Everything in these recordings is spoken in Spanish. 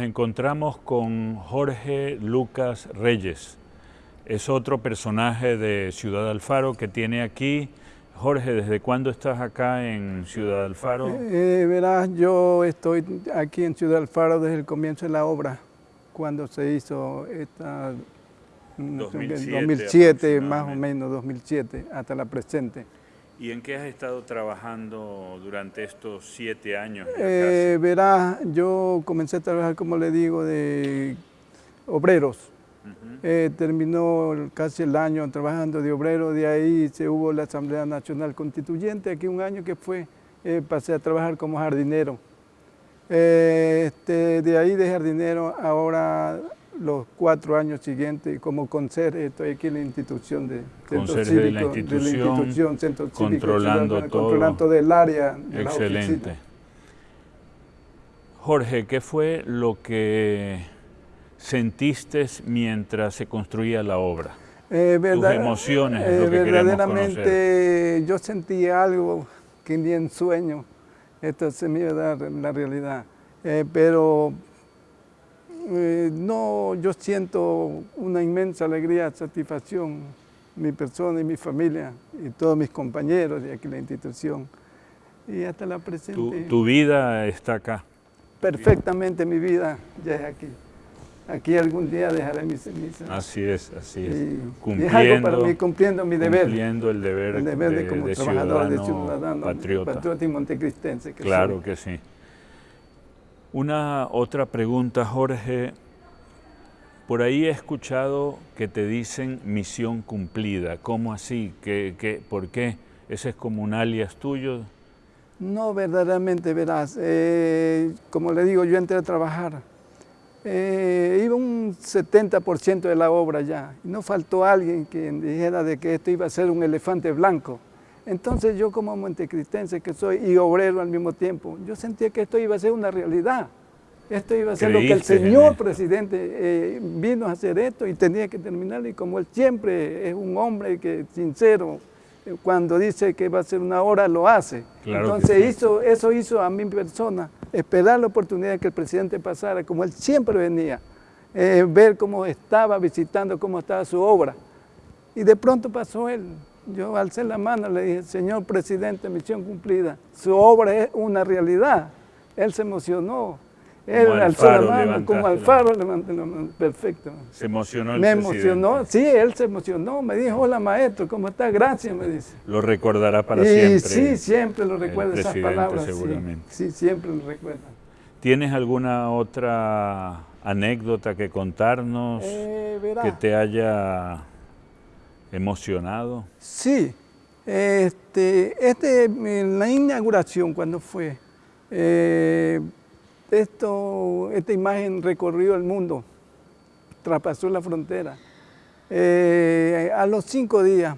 Nos encontramos con Jorge Lucas Reyes. Es otro personaje de Ciudad Alfaro que tiene aquí. Jorge, ¿desde cuándo estás acá en Ciudad Alfaro? Eh, verás, yo estoy aquí en Ciudad Alfaro desde el comienzo de la obra, cuando se hizo esta... 2007, 2007 más o menos, 2007, hasta la presente. ¿Y en qué has estado trabajando durante estos siete años? Eh, verás, yo comencé a trabajar, como le digo, de obreros. Eh, terminó casi el año trabajando de obrero, de ahí se hubo la Asamblea Nacional Constituyente, aquí un año que fue, eh, pasé a trabajar como jardinero. Eh, este, de ahí de jardinero ahora los cuatro años siguientes como conserje, estoy aquí en la institución de Centro Cívico, de la institución, Centro controlando todo. Controlando del área. Excelente. Jorge, ¿qué fue lo que sentiste mientras se construía la obra? Eh, Tus emociones, eh, lo que Verdaderamente yo sentí algo que ni en sueño esto se me iba a dar la realidad. Eh, pero eh, no, yo siento una inmensa alegría, satisfacción, mi persona y mi familia y todos mis compañeros de aquí la institución. Y hasta la presente. Tu, vida está acá. Perfectamente mi vida ya es aquí. Aquí algún día dejaré mis cenizas. Así es, así es. cumpliendo, para mí, cumpliendo mi deber. Cumpliendo el deber, el deber de, como trabajador, ciudadano, de ciudadano, patriota. patriota y montecristense. Que claro que sí. Una otra pregunta, Jorge. Por ahí he escuchado que te dicen misión cumplida. ¿Cómo así? ¿Qué, por qué? ¿Ese es como un alias tuyo? No, verdaderamente, verás. Eh, como le digo, yo entré a trabajar. Eh, iba un 70% de la obra ya. no faltó alguien que dijera de que esto iba a ser un elefante blanco. Entonces yo como montecristense que soy y obrero al mismo tiempo, yo sentía que esto iba a ser una realidad. Esto iba a ser lo que el señor presidente eh, vino a hacer esto y tenía que terminar. Y como él siempre es un hombre que sincero, eh, cuando dice que va a ser una hora, lo hace. Entonces hizo, eso hizo a mi persona, esperar la oportunidad de que el presidente pasara, como él siempre venía, eh, ver cómo estaba visitando, cómo estaba su obra. Y de pronto pasó él. Yo alcé la mano, le dije, señor presidente, misión cumplida, su obra es una realidad. Él se emocionó, él como alzó la mano, como Alfaro levanté la mano, perfecto. ¿Se emocionó el Me emocionó, sí, él se emocionó, me dijo, hola maestro, ¿cómo está? Gracias, me dice. Lo recordará para y, siempre. Sí, siempre lo recuerda esas palabras. seguramente. Sí, siempre lo recuerda. ¿Tienes alguna otra anécdota que contarnos eh, que te haya emocionado? Sí, este, este, la inauguración cuando fue, eh, esto, esta imagen recorrió el mundo, traspasó la frontera. Eh, a los cinco días,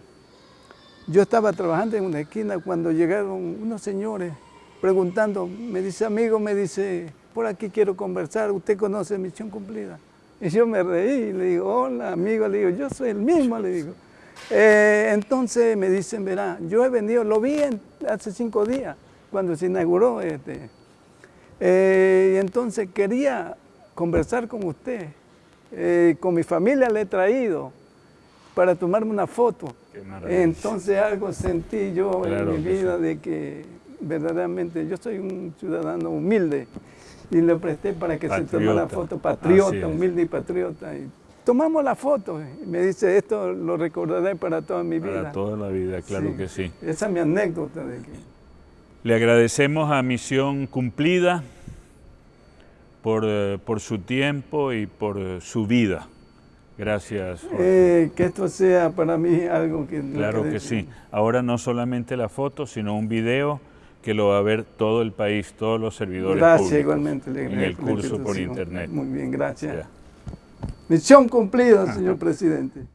yo estaba trabajando en una esquina cuando llegaron unos señores preguntando, me dice, amigo, me dice, por aquí quiero conversar, ¿usted conoce Misión Cumplida? Y yo me reí y le digo, hola, amigo, le digo, yo soy el mismo, le digo. Eh, entonces me dicen, verá, yo he venido, lo vi hace cinco días, cuando se inauguró. Este, eh, y entonces quería conversar con usted. Eh, con mi familia le he traído para tomarme una foto. Entonces algo sentí yo en mi vida de que verdaderamente yo soy un ciudadano humilde y le presté para que se tomara foto patriota, humilde y patriota. Y tomamos la foto. Y me dice, esto lo recordaré para toda mi vida. Para toda la vida, claro que sí. Esa es mi anécdota. De que... Le agradecemos a Misión Cumplida por, eh, por su tiempo y por eh, su vida. Gracias. Eh, que esto sea para mí algo que... Claro que sí. Ahora no solamente la foto, sino un video que lo va a ver todo el país, todos los servidores gracias, igualmente. en el curso por internet. Muy bien, gracias. Misión cumplida, señor presidente.